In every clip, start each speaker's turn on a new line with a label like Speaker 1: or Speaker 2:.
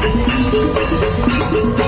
Speaker 1: Thank you.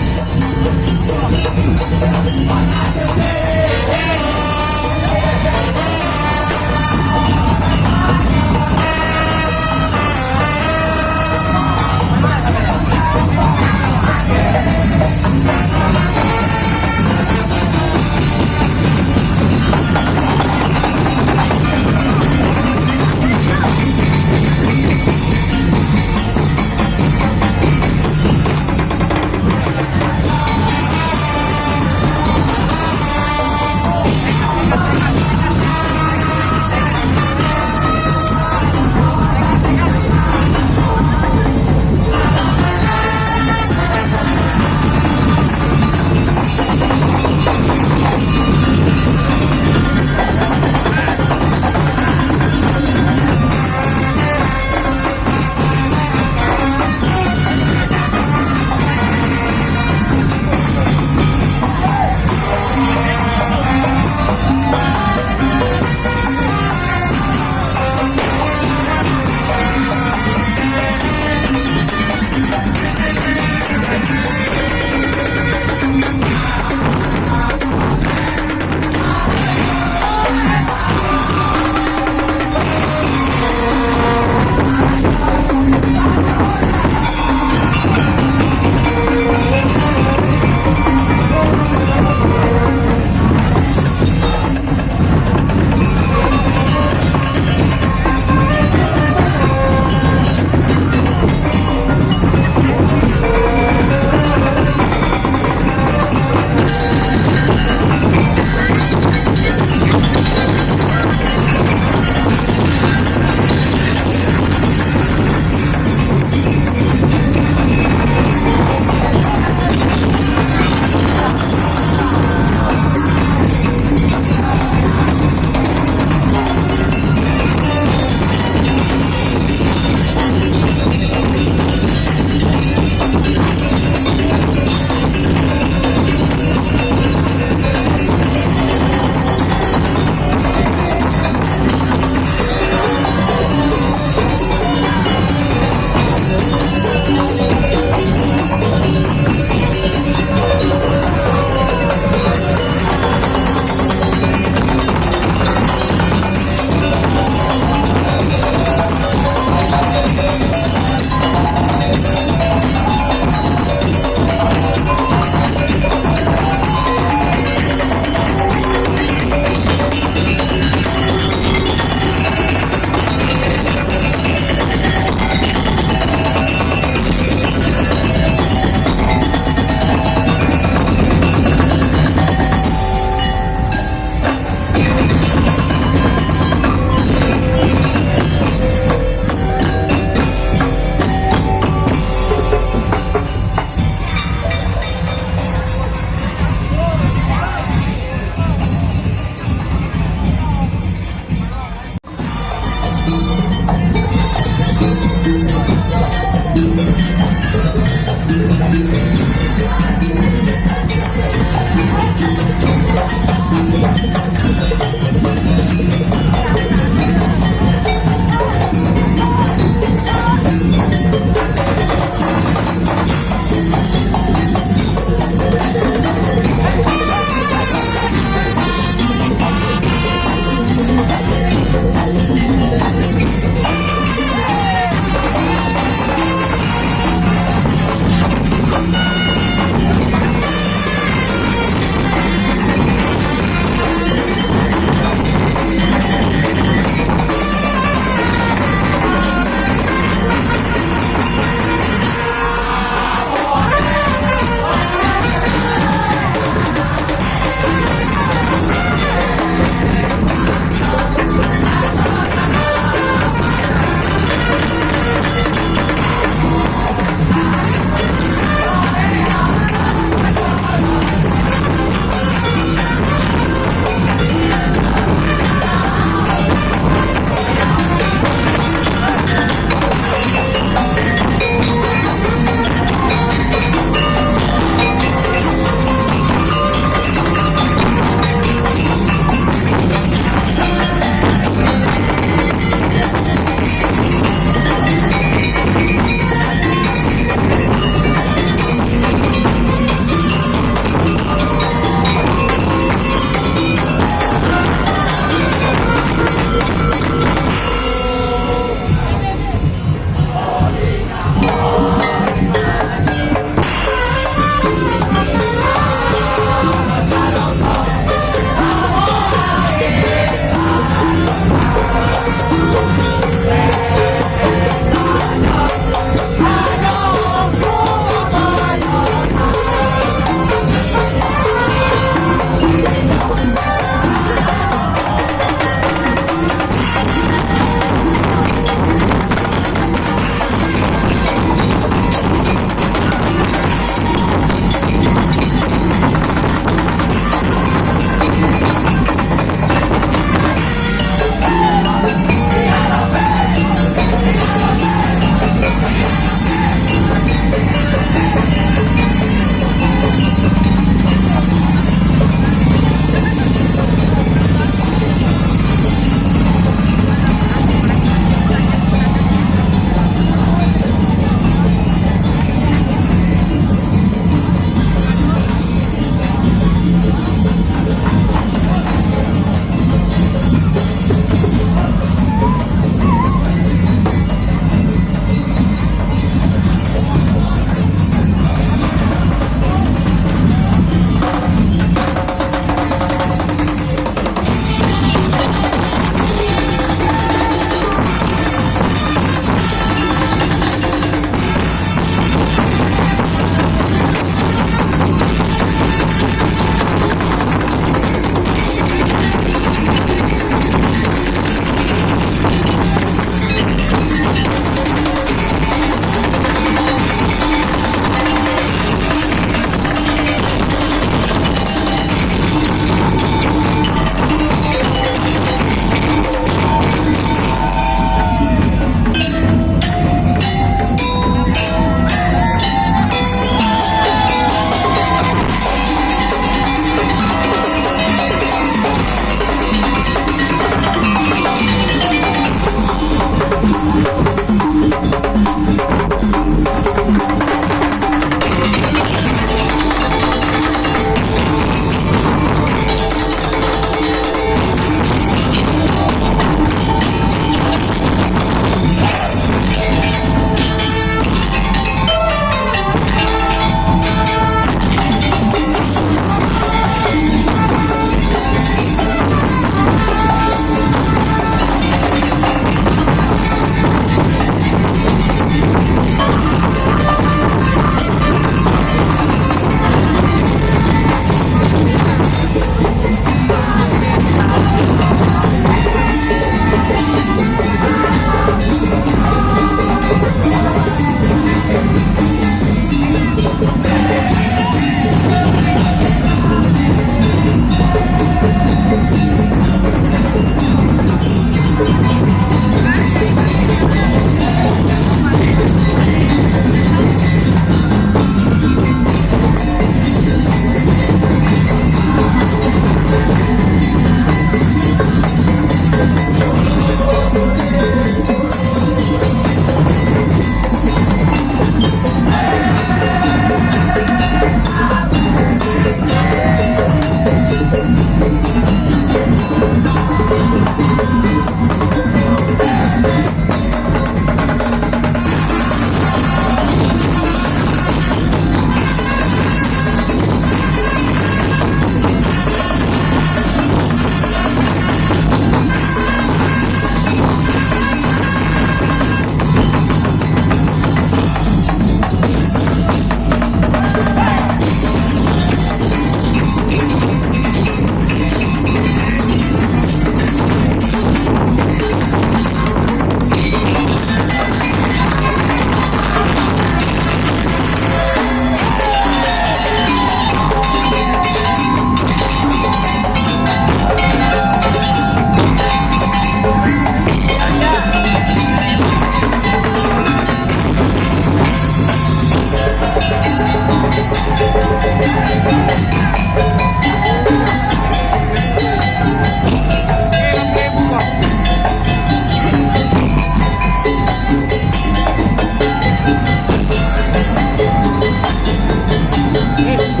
Speaker 2: you.